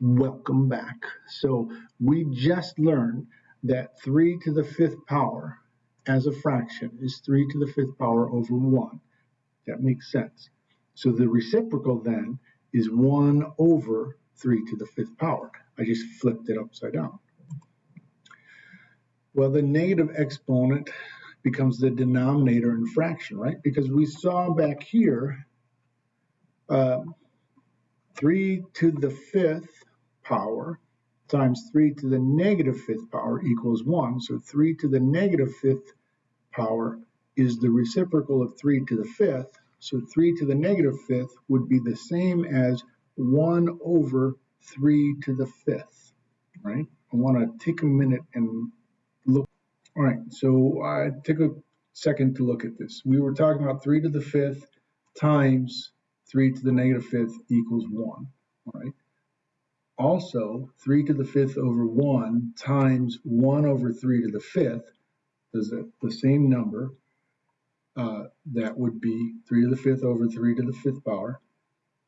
Welcome back. So we just learned that 3 to the fifth power as a fraction is 3 to the fifth power over 1. That makes sense. So the reciprocal then is 1 over 3 to the fifth power. I just flipped it upside down. Well, the negative exponent becomes the denominator in fraction, right? Because we saw back here, uh, 3 to the fifth power times 3 to the negative fifth power equals 1. So 3 to the negative fifth power is the reciprocal of 3 to the fifth. So 3 to the negative fifth would be the same as 1 over 3 to the fifth, right? I want to take a minute and look. All right, so I take a second to look at this. We were talking about 3 to the fifth times 3 to the negative fifth equals 1, all right? Also, 3 to the fifth over 1 times 1 over 3 to the fifth is the same number. Uh, that would be 3 to the fifth over 3 to the fifth power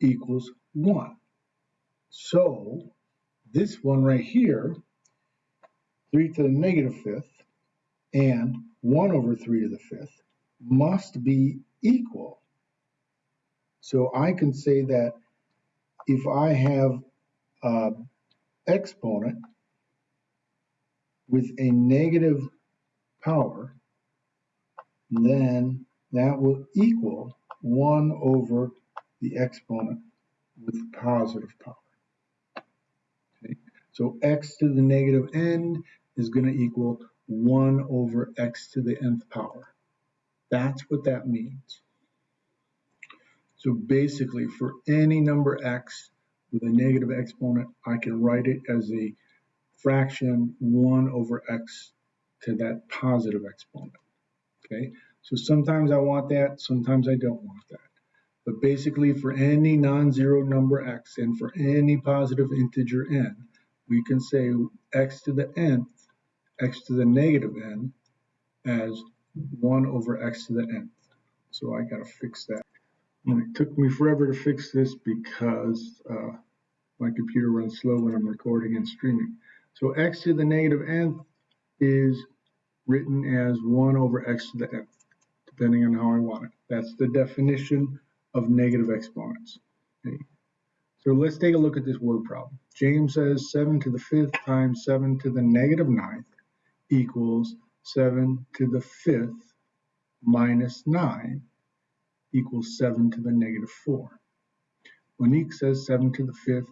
equals 1. So this one right here, 3 to the negative fifth and 1 over 3 to the fifth must be equal. So I can say that if I have uh, exponent with a negative power, then that will equal 1 over the exponent with positive power. Okay. So x to the negative n is going to equal 1 over x to the nth power. That's what that means. So basically, for any number x, with a negative exponent, I can write it as a fraction 1 over x to that positive exponent. Okay, so sometimes I want that, sometimes I don't want that. But basically for any non-zero number x and for any positive integer n, we can say x to the nth, x to the negative n as 1 over x to the nth. So I got to fix that. It took me forever to fix this because uh, my computer runs slow when I'm recording and streaming. So x to the negative nth is written as 1 over x to the nth, depending on how I want it. That's the definition of negative exponents. Okay. So let's take a look at this word problem. James says 7 to the 5th times 7 to the negative ninth equals 7 to the 5th minus 9 equals 7 to the negative 4. Monique says 7 to the 5th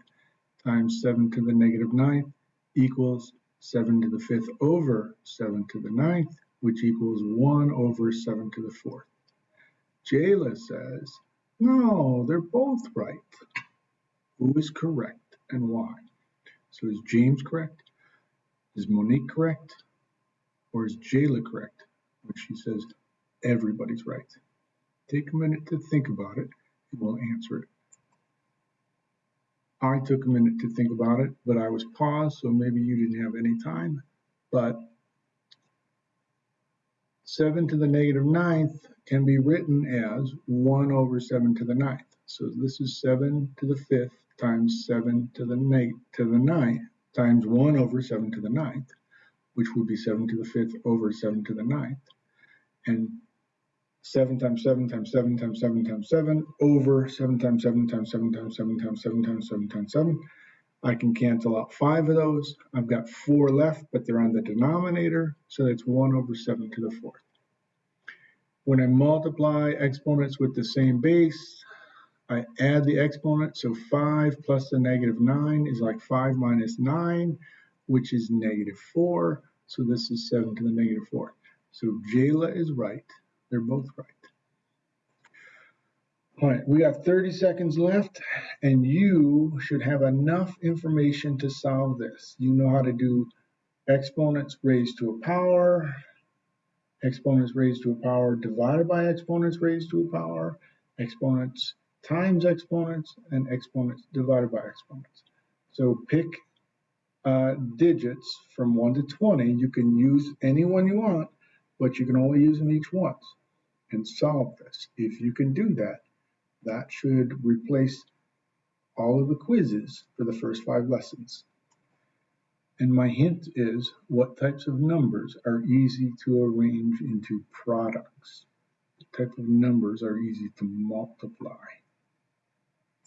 times 7 to the negative 9th equals 7 to the 5th over 7 to the 9th, which equals 1 over 7 to the 4th. Jayla says, no, they're both right. Who is correct and why? So is James correct? Is Monique correct? Or is Jayla correct when she says everybody's right? Take a minute to think about it and we'll answer it. I took a minute to think about it, but I was paused, so maybe you didn't have any time. But 7 to the negative ninth can be written as 1 over 7 to the ninth. So this is 7 to the fifth times 7 to the, to the ninth times 1 over 7 to the ninth, which would be 7 to the fifth over 7 to the ninth. And 7 times 7 times 7 times 7 times 7 over 7 times 7 times 7 times 7 times 7 times 7 times 7. I can cancel out 5 of those. I've got 4 left, but they're on the denominator, so that's 1 over 7 to the 4th. When I multiply exponents with the same base, I add the exponent, so 5 plus the negative 9 is like 5 minus 9, which is negative 4, so this is 7 to the negative 4. So Jayla is right. They're both right. All right, we got 30 seconds left, and you should have enough information to solve this. You know how to do exponents raised to a power, exponents raised to a power divided by exponents raised to a power, exponents times exponents, and exponents divided by exponents. So pick uh, digits from 1 to 20. You can use any one you want, but you can only use them each once and solve this. If you can do that, that should replace all of the quizzes for the first five lessons. And my hint is what types of numbers are easy to arrange into products? What type of numbers are easy to multiply?